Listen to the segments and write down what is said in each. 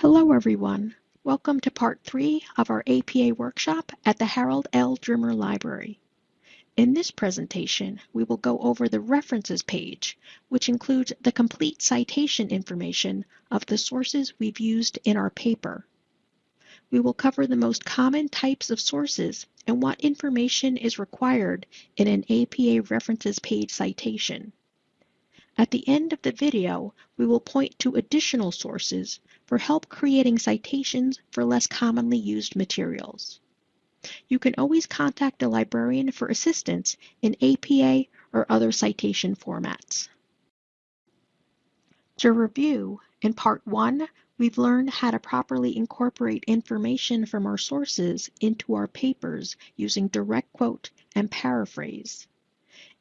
Hello everyone. Welcome to part three of our APA workshop at the Harold L. Drimmer Library. In this presentation, we will go over the references page, which includes the complete citation information of the sources we've used in our paper. We will cover the most common types of sources and what information is required in an APA references page citation. At the end of the video, we will point to additional sources for help creating citations for less commonly used materials. You can always contact a librarian for assistance in APA or other citation formats. To review, in Part 1, we've learned how to properly incorporate information from our sources into our papers using direct quote and paraphrase.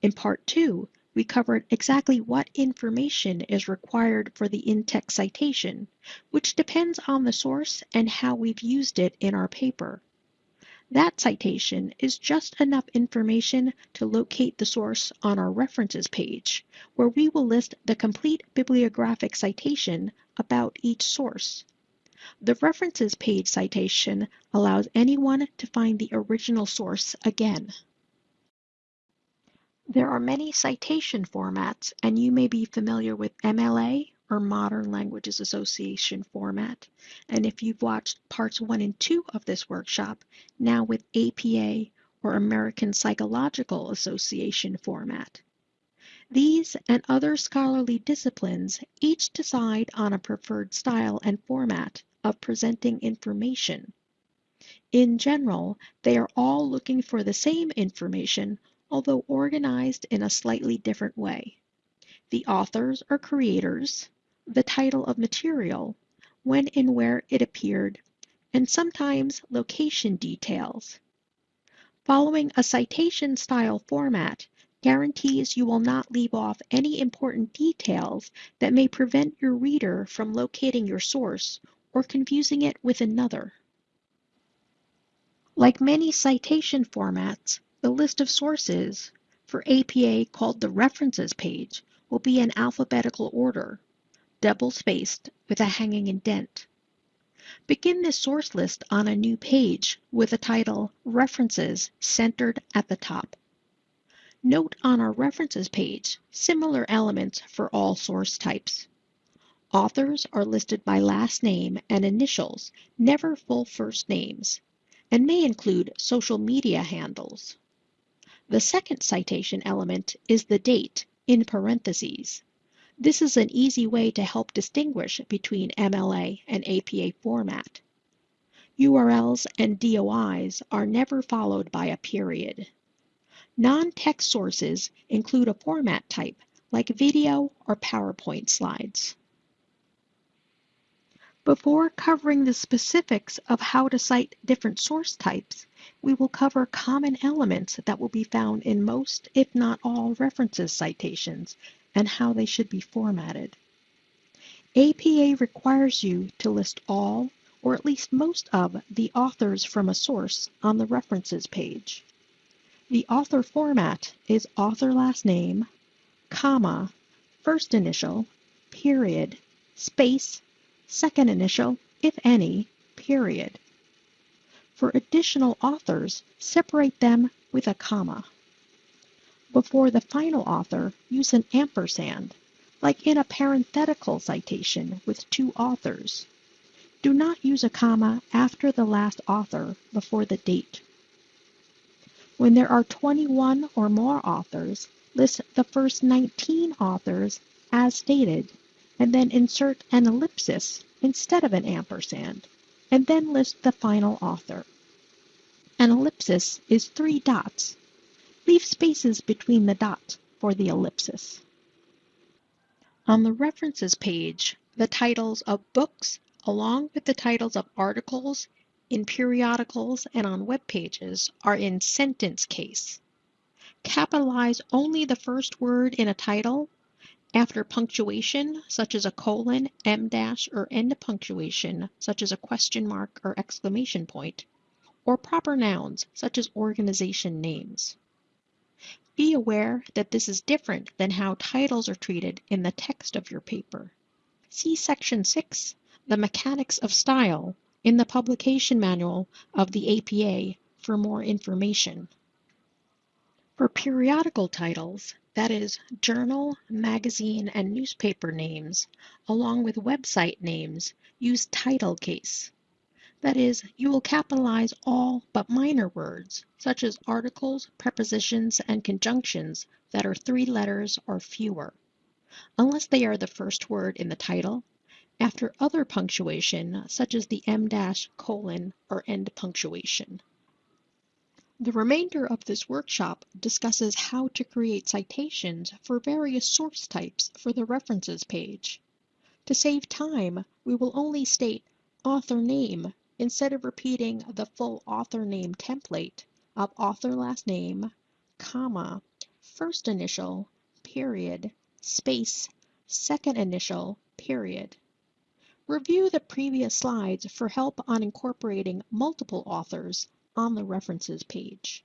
In Part 2, we covered exactly what information is required for the in-text citation, which depends on the source and how we've used it in our paper. That citation is just enough information to locate the source on our references page, where we will list the complete bibliographic citation about each source. The references page citation allows anyone to find the original source again. There are many citation formats, and you may be familiar with MLA or Modern Languages Association format. And if you've watched parts one and two of this workshop, now with APA or American Psychological Association format. These and other scholarly disciplines each decide on a preferred style and format of presenting information. In general, they are all looking for the same information although organized in a slightly different way. The authors or creators, the title of material, when and where it appeared, and sometimes location details. Following a citation style format guarantees you will not leave off any important details that may prevent your reader from locating your source or confusing it with another. Like many citation formats, the list of sources for APA called the References page will be in alphabetical order, double-spaced with a hanging indent. Begin this source list on a new page with the title References centered at the top. Note on our References page similar elements for all source types. Authors are listed by last name and initials, never full first names, and may include social media handles. The second citation element is the date in parentheses. This is an easy way to help distinguish between MLA and APA format. URLs and DOIs are never followed by a period. Non-text sources include a format type like video or PowerPoint slides. Before covering the specifics of how to cite different source types, we will cover common elements that will be found in most, if not all, references citations and how they should be formatted. APA requires you to list all, or at least most of, the authors from a source on the references page. The author format is author last name, comma, first initial, period, space, second initial, if any, period. For additional authors, separate them with a comma. Before the final author, use an ampersand, like in a parenthetical citation with two authors. Do not use a comma after the last author before the date. When there are 21 or more authors, list the first 19 authors as stated, and then insert an ellipsis instead of an ampersand and then list the final author. An ellipsis is three dots. Leave spaces between the dots for the ellipsis. On the references page, the titles of books, along with the titles of articles in periodicals and on web pages, are in sentence case. Capitalize only the first word in a title after punctuation, such as a colon, em dash, or end punctuation, such as a question mark or exclamation point, or proper nouns, such as organization names. Be aware that this is different than how titles are treated in the text of your paper. See Section 6, The Mechanics of Style in the publication manual of the APA for more information. For periodical titles, that is, journal, magazine, and newspaper names, along with website names, use title case. That is, you will capitalize all but minor words, such as articles, prepositions, and conjunctions that are three letters or fewer, unless they are the first word in the title, after other punctuation, such as the em dash, colon, or end punctuation. The remainder of this workshop discusses how to create citations for various source types for the references page. To save time, we will only state author name instead of repeating the full author name template of author last name, comma, first initial, period, space, second initial, period. Review the previous slides for help on incorporating multiple authors on the references page.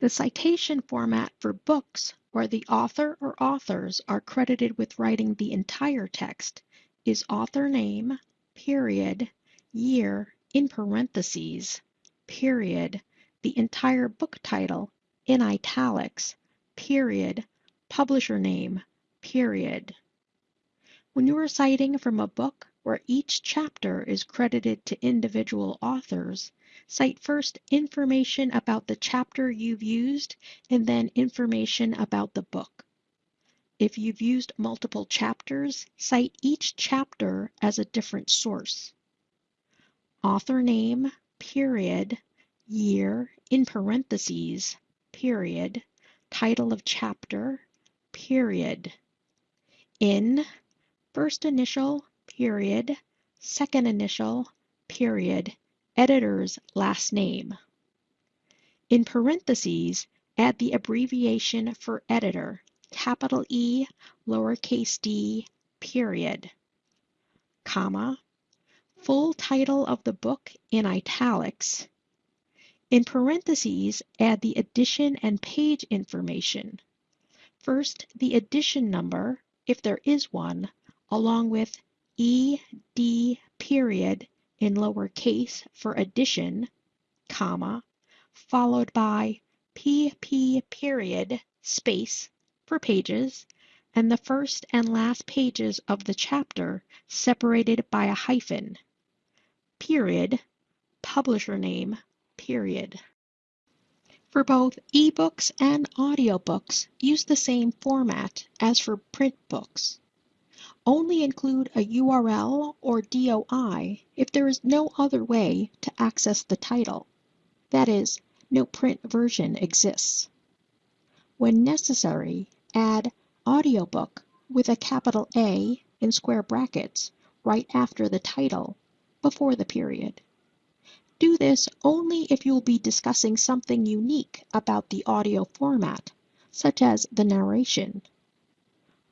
The citation format for books where the author or authors are credited with writing the entire text is author name, period, year in parentheses, period, the entire book title in italics, period, publisher name, period. When you are citing from a book where each chapter is credited to individual authors, cite first information about the chapter you've used and then information about the book. If you've used multiple chapters, cite each chapter as a different source author name, period, year, in parentheses, period, title of chapter, period. In, first initial, period, second initial, period, editor's last name. In parentheses, add the abbreviation for editor, capital E, lowercase d, period, comma, full title of the book in italics. In parentheses, add the edition and page information. First, the edition number, if there is one, along with ED period in lowercase for edition, comma, followed by PP period space for pages, and the first and last pages of the chapter separated by a hyphen period, publisher name, period. For both ebooks and audiobooks, use the same format as for print books. Only include a URL or DOI if there is no other way to access the title. That is, no print version exists. When necessary, add audiobook with a capital A in square brackets right after the title before the period. Do this only if you'll be discussing something unique about the audio format, such as the narration.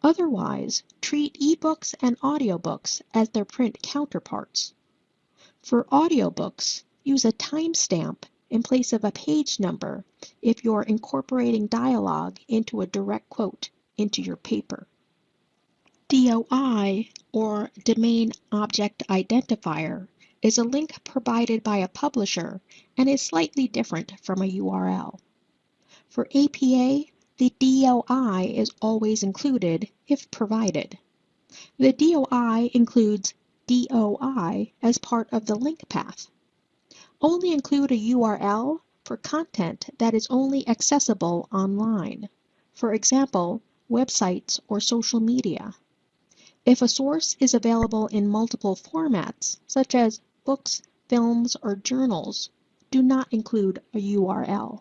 Otherwise, treat ebooks and audiobooks as their print counterparts. For audiobooks, use a timestamp in place of a page number if you're incorporating dialogue into a direct quote into your paper. DOI, or Domain Object Identifier, is a link provided by a publisher and is slightly different from a URL. For APA, the DOI is always included if provided. The DOI includes DOI as part of the link path. Only include a URL for content that is only accessible online. For example, websites or social media. If a source is available in multiple formats, such as books, films, or journals, do not include a URL.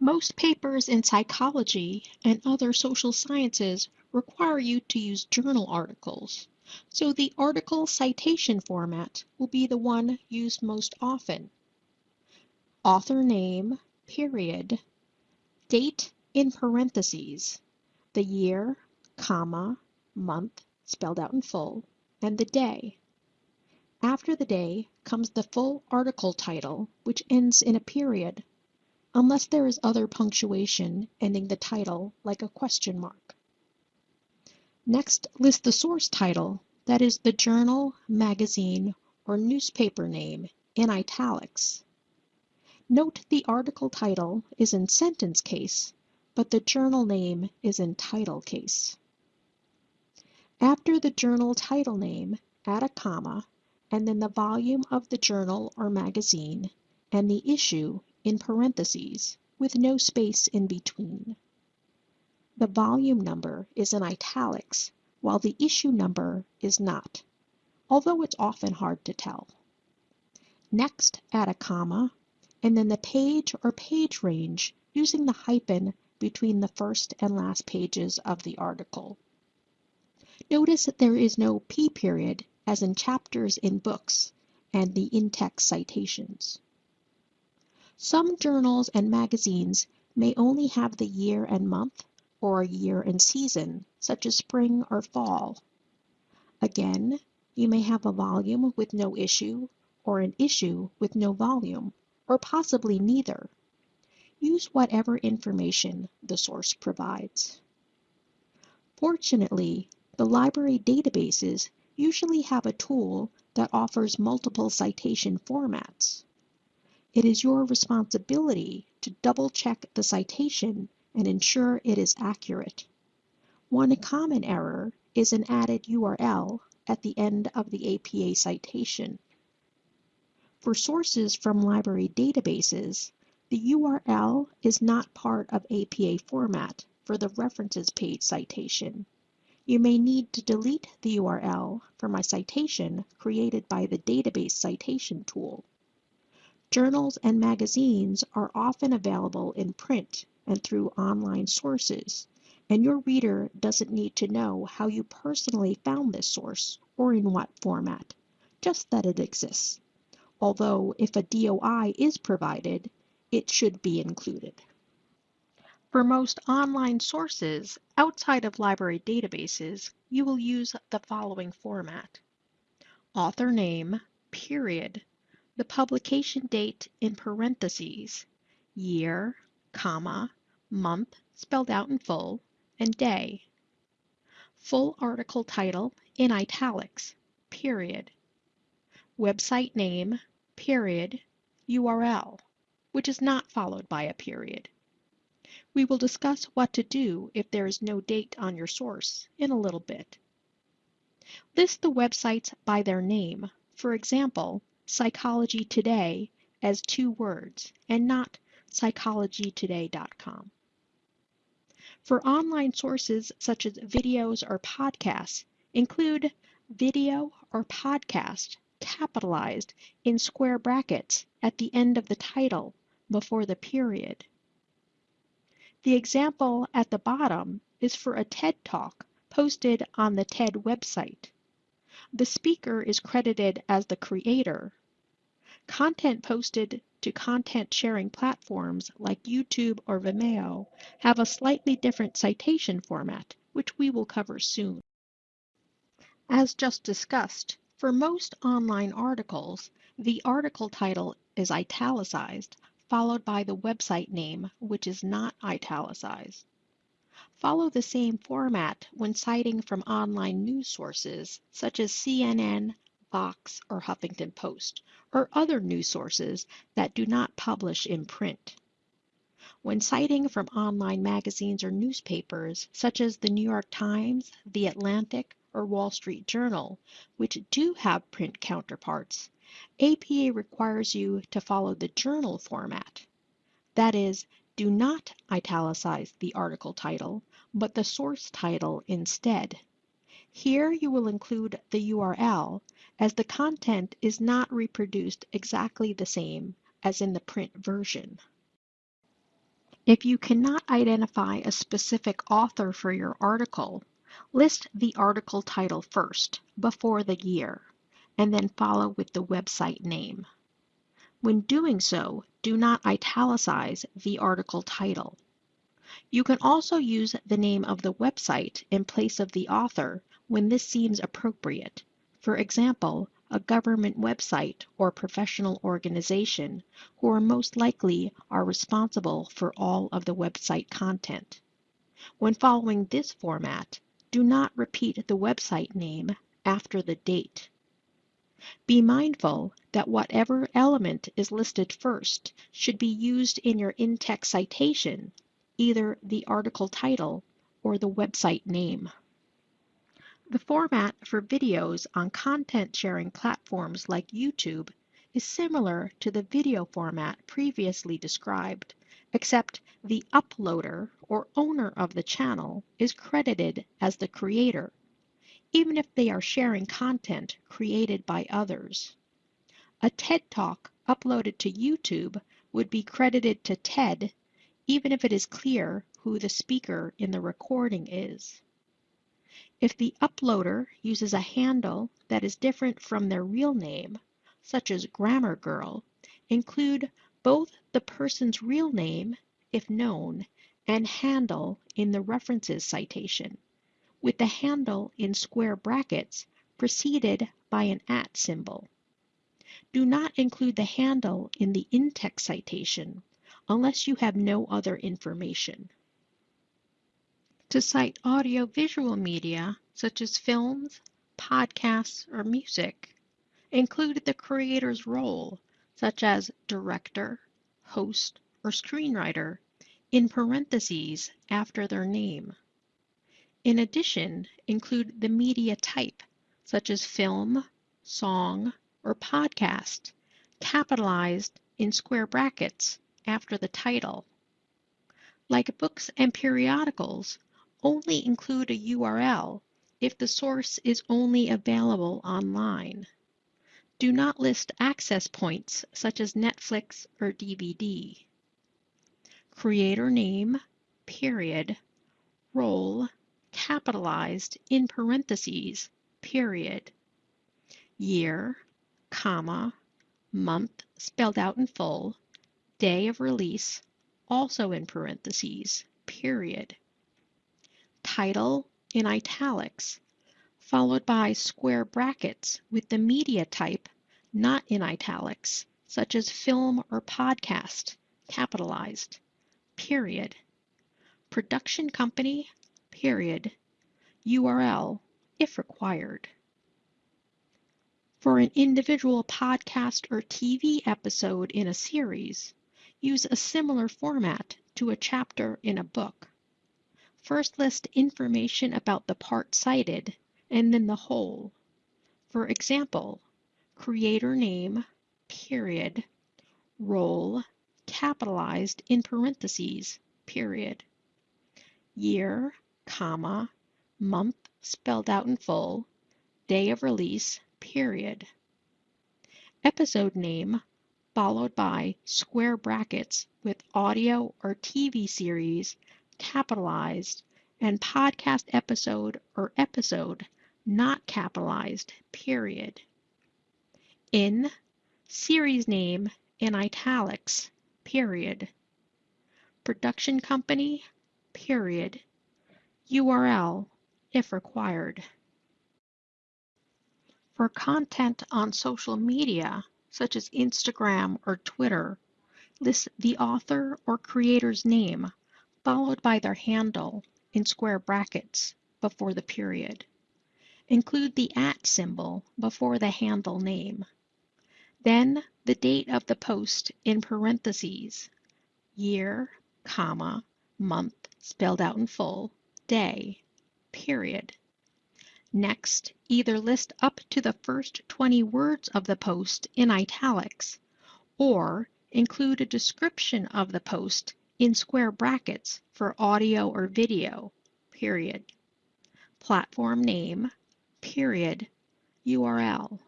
Most papers in psychology and other social sciences require you to use journal articles, so the article citation format will be the one used most often. Author name, period, date in parentheses, the year, comma, month, spelled out in full, and the day. After the day comes the full article title, which ends in a period, unless there is other punctuation ending the title like a question mark. Next, list the source title, that is the journal, magazine, or newspaper name, in italics. Note the article title is in sentence case, but the journal name is in title case. After the journal title name, add a comma, and then the volume of the journal or magazine, and the issue in parentheses, with no space in between. The volume number is in italics, while the issue number is not, although it's often hard to tell. Next, add a comma, and then the page or page range using the hyphen between the first and last pages of the article. Notice that there is no P period as in chapters in books and the in-text citations. Some journals and magazines may only have the year and month or a year and season, such as spring or fall. Again, you may have a volume with no issue or an issue with no volume, or possibly neither. Use whatever information the source provides. Fortunately, the library databases usually have a tool that offers multiple citation formats. It is your responsibility to double check the citation and ensure it is accurate. One common error is an added URL at the end of the APA citation. For sources from library databases, the URL is not part of APA format for the references page citation. You may need to delete the URL from a citation created by the database citation tool. Journals and magazines are often available in print and through online sources, and your reader doesn't need to know how you personally found this source or in what format, just that it exists. Although if a DOI is provided, it should be included. For most online sources outside of library databases, you will use the following format. Author name, period, the publication date in parentheses, year, comma, month spelled out in full, and day. Full article title in italics, period. Website name, period, URL, which is not followed by a period. We will discuss what to do if there is no date on your source in a little bit. List the websites by their name. For example, Psychology Today as two words and not psychologytoday.com. For online sources such as videos or podcasts, include video or podcast capitalized in square brackets at the end of the title before the period. The example at the bottom is for a TED Talk posted on the TED website. The speaker is credited as the creator. Content posted to content sharing platforms like YouTube or Vimeo have a slightly different citation format, which we will cover soon. As just discussed, for most online articles, the article title is italicized followed by the website name, which is not italicized. Follow the same format when citing from online news sources such as CNN, Vox, or Huffington Post, or other news sources that do not publish in print. When citing from online magazines or newspapers such as the New York Times, The Atlantic, or Wall Street Journal, which do have print counterparts, APA requires you to follow the journal format. That is, do not italicize the article title, but the source title instead. Here you will include the URL as the content is not reproduced exactly the same as in the print version. If you cannot identify a specific author for your article, list the article title first, before the year and then follow with the website name. When doing so, do not italicize the article title. You can also use the name of the website in place of the author when this seems appropriate. For example, a government website or professional organization who are most likely are responsible for all of the website content. When following this format, Do not repeat the website name after the date. Be mindful that whatever element is listed first should be used in your in-text citation, either the article title or the website name. The format for videos on content sharing platforms like YouTube is similar to the video format previously described, except the uploader or owner of the channel is credited as the creator, even if they are sharing content created by others. A TED Talk uploaded to YouTube would be credited to TED, even if it is clear who the speaker in the recording is. If the uploader uses a handle that is different from their real name, such as Grammar Girl, include both the person's real name, if known, and handle in the references citation, with the handle in square brackets preceded by an at symbol. Do not include the handle in the in-text citation unless you have no other information. To cite audiovisual media, such as films, podcasts, or music, include the creator's role, such as director, host, or screenwriter, in parentheses after their name. In addition, include the media type, such as film, song, or podcast, capitalized in square brackets after the title. Like books and periodicals, only include a URL if the source is only available online. Do not list access points such as Netflix or DVD. Creator name, period, role, capitalized in parentheses, period. Year, comma, month spelled out in full, day of release, also in parentheses, period title in italics, followed by square brackets with the media type not in italics, such as film or podcast, capitalized, period. Production company, period. URL, if required. For an individual podcast or TV episode in a series, use a similar format to a chapter in a book. First list information about the part cited and then the whole. For example, creator name, period, role, capitalized in parentheses, period. Year, comma, month spelled out in full, day of release, period. Episode name followed by square brackets with audio or TV series capitalized and podcast episode or episode not capitalized, period. In series name in italics, period. Production company, period. URL, if required. For content on social media, such as Instagram or Twitter, list the author or creator's name followed by their handle in square brackets before the period. Include the at symbol before the handle name. Then the date of the post in parentheses, year, comma, month spelled out in full, day, period. Next, either list up to the first 20 words of the post in italics or include a description of the post in square brackets for audio or video, period. Platform name, period, URL.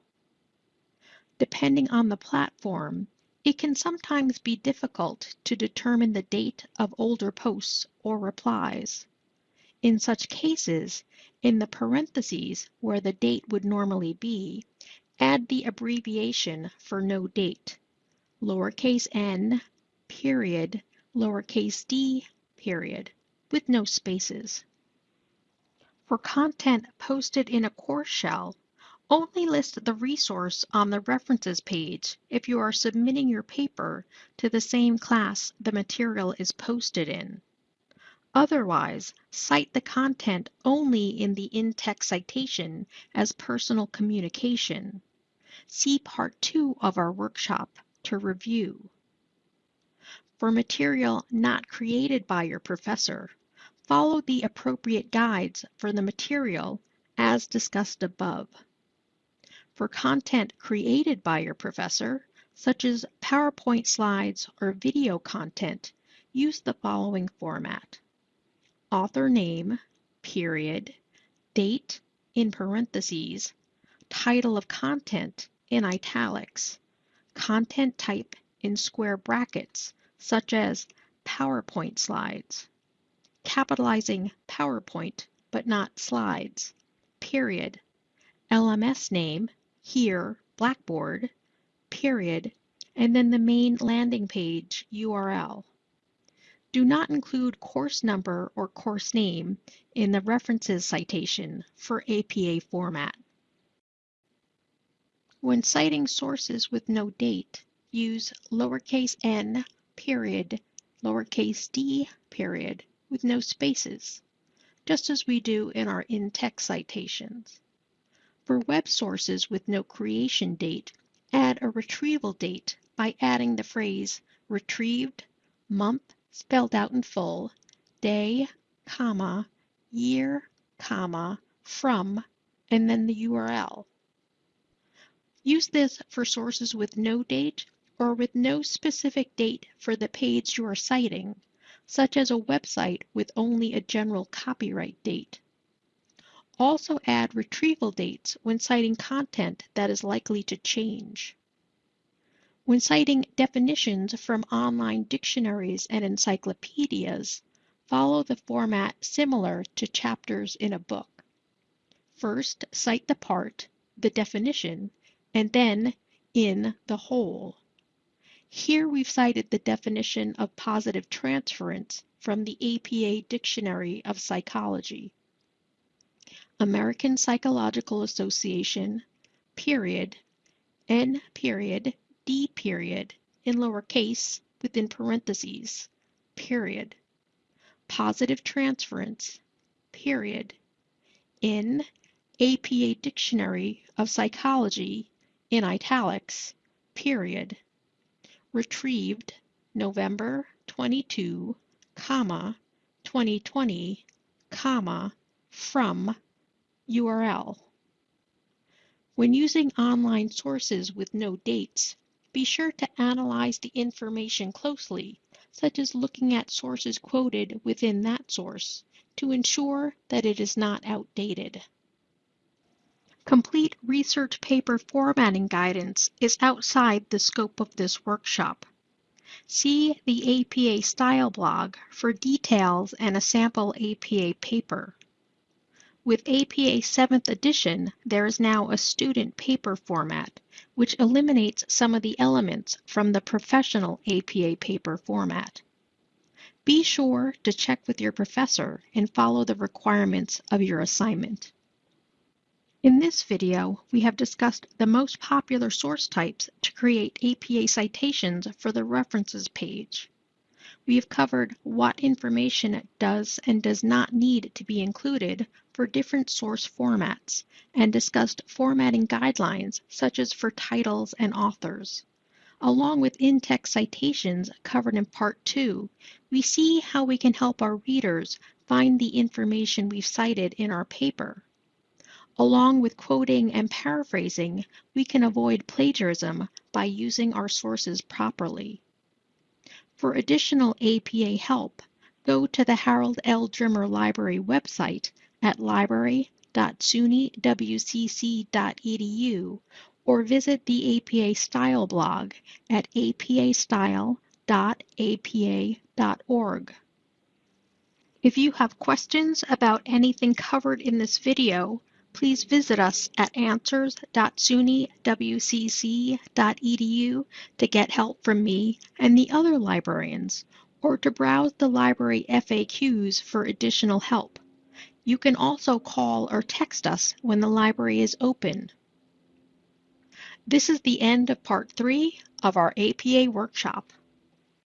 Depending on the platform, it can sometimes be difficult to determine the date of older posts or replies. In such cases, in the parentheses where the date would normally be, add the abbreviation for no date, lowercase n, period, lowercase d, period, with no spaces. For content posted in a course shell, only list the resource on the references page if you are submitting your paper to the same class the material is posted in. Otherwise, cite the content only in the in-text citation as personal communication. See Part 2 of our workshop to review. For material not created by your professor, follow the appropriate guides for the material as discussed above. For content created by your professor, such as PowerPoint slides or video content, use the following format. Author name, period, date in parentheses, title of content in italics, content type in square brackets, such as PowerPoint slides, capitalizing PowerPoint but not slides, period, LMS name, here Blackboard, period, and then the main landing page URL. Do not include course number or course name in the references citation for APA format. When citing sources with no date, use lowercase n period, lowercase d period with no spaces, just as we do in our in-text citations. For web sources with no creation date, add a retrieval date by adding the phrase retrieved, month, spelled out in full, day, comma, year, comma, from, and then the URL. Use this for sources with no date or with no specific date for the page you are citing, such as a website with only a general copyright date. Also add retrieval dates when citing content that is likely to change. When citing definitions from online dictionaries and encyclopedias, follow the format similar to chapters in a book. First, cite the part, the definition, and then in the whole. Here we've cited the definition of positive transference from the APA Dictionary of Psychology. American Psychological Association, period, N period, D period in lowercase within parentheses, period. Positive transference, period. In APA Dictionary of Psychology in italics, period. Retrieved November 22, comma, 2020, comma, from URL. When using online sources with no dates, be sure to analyze the information closely, such as looking at sources quoted within that source, to ensure that it is not outdated. Complete research paper formatting guidance is outside the scope of this workshop. See the APA Style blog for details and a sample APA paper. With APA 7th edition, there is now a student paper format, which eliminates some of the elements from the professional APA paper format. Be sure to check with your professor and follow the requirements of your assignment. In this video, we have discussed the most popular source types to create APA citations for the references page. We have covered what information does and does not need to be included for different source formats and discussed formatting guidelines such as for titles and authors. Along with in-text citations covered in Part 2, we see how we can help our readers find the information we've cited in our paper. Along with quoting and paraphrasing, we can avoid plagiarism by using our sources properly. For additional APA help, go to the Harold L. Drimmer Library website at library.sunywcc.edu or visit the APA Style blog at apastyle.apa.org. If you have questions about anything covered in this video, please visit us at answers.sunywcc.edu to get help from me and the other librarians, or to browse the library FAQs for additional help. You can also call or text us when the library is open. This is the end of part three of our APA workshop.